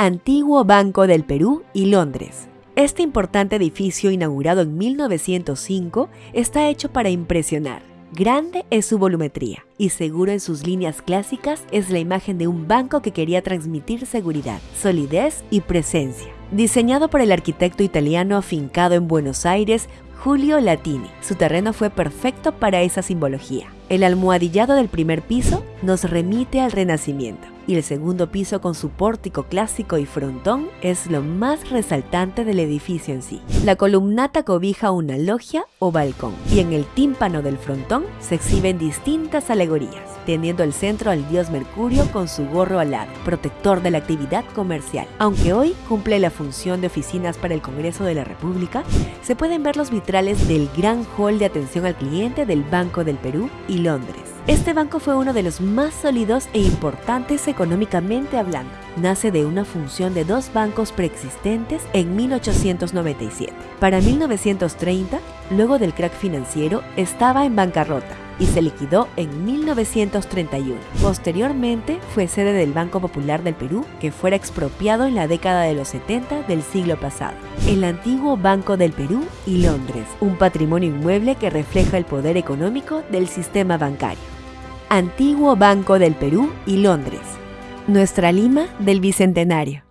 Antiguo Banco del Perú y Londres. Este importante edificio inaugurado en 1905 está hecho para impresionar. Grande es su volumetría y seguro en sus líneas clásicas es la imagen de un banco que quería transmitir seguridad, solidez y presencia. Diseñado por el arquitecto italiano afincado en Buenos Aires, Julio Latini, su terreno fue perfecto para esa simbología. El almohadillado del primer piso nos remite al Renacimiento y el segundo piso con su pórtico clásico y frontón es lo más resaltante del edificio en sí. La columnata cobija una logia o balcón y en el tímpano del frontón se exhiben distintas alegorías, teniendo el centro al dios Mercurio con su gorro alado, protector de la actividad comercial. Aunque hoy cumple la función de oficinas para el Congreso de la República, se pueden ver los vitrales del gran hall de atención al cliente del Banco del Perú y Londres. Este banco fue uno de los más sólidos e importantes económicamente hablando. Nace de una función de dos bancos preexistentes en 1897. Para 1930, luego del crack financiero, estaba en bancarrota y se liquidó en 1931. Posteriormente fue sede del Banco Popular del Perú, que fuera expropiado en la década de los 70 del siglo pasado. El antiguo Banco del Perú y Londres, un patrimonio inmueble que refleja el poder económico del sistema bancario. Antiguo Banco del Perú y Londres. Nuestra Lima del Bicentenario.